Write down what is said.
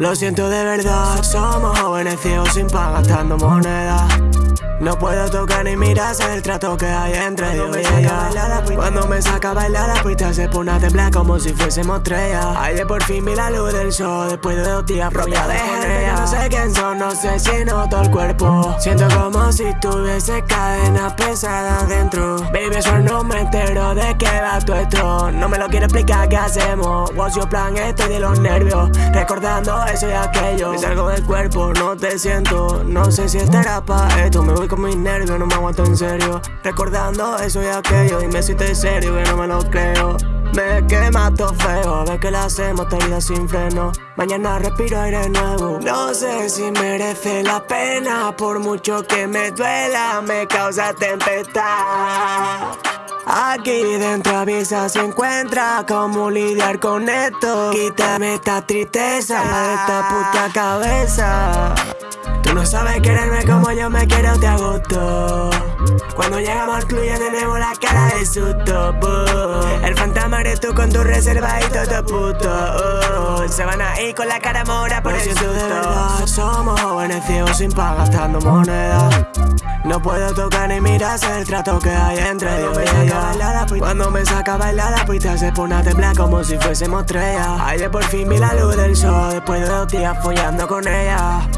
Lo siento de verdad, somos jóvenes ciegos sin pan gastando moneda. No puedo tocar ni mirar el trato que hay entre Dios y ella. Cuando me saca a bailar la pista se pone a temblar como si fuésemos estrellas Ayer por fin vi la luz del sol después de dos días propia de ella No sé quién son, no sé si noto el cuerpo. Siento como si tuviese cadenas pesadas dentro. Baby, eso no me entero de qué va tu esto. No me lo quiero explicar qué hacemos What's your plan? Estoy de los nervios Recordando eso y aquello. Me salgo del cuerpo, no te siento. No sé si estará para esto, me voy con mis nervios, no me aguanto en serio. Recordando eso y aquello, dime si estoy serio que no me lo creo. Me quema todo feo, ves que la hacemos vida sin freno. Mañana respiro aire nuevo. No sé si merece la pena Por mucho que me duela, me causa tempestad. Aquí dentro avisa se encuentra cómo lidiar con esto. Quítame esta tristeza de esta puta cabeza Tú no sabes quererme como yo me quiero, te agosto Cuando llegamos al club ya tenemos la cara de susto El fantasma eres tú con tu reserva y todo puto Se van a ir con la cara mora por el susto de verdad, somos jóvenes ciegos sin pan gastando monedas no puedo tocar ni mirar el trato que hay entre Dios y ella. Cuando me saca a bailar la pista se pone a temblar como si fuésemos estrellas. Ayer por fin vi la luz del sol después de dos días follando con ella